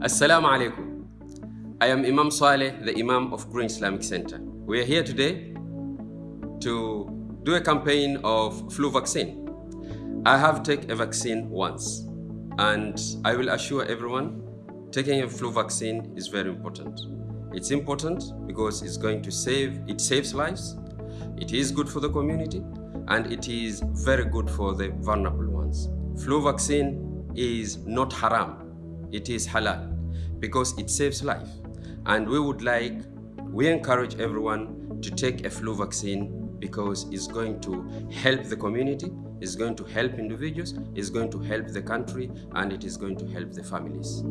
Assalamu alaikum. I am Imam Saleh, the Imam of Green Islamic Center. We are here today to do a campaign of flu vaccine. I have taken a vaccine once and I will assure everyone taking a flu vaccine is very important. It's important because it's going to save, it saves lives, it is good for the community and it is very good for the vulnerable ones. Flu vaccine is not haram, it is halal because it saves life. And we would like, we encourage everyone to take a flu vaccine because it's going to help the community, it's going to help individuals, it's going to help the country, and it is going to help the families.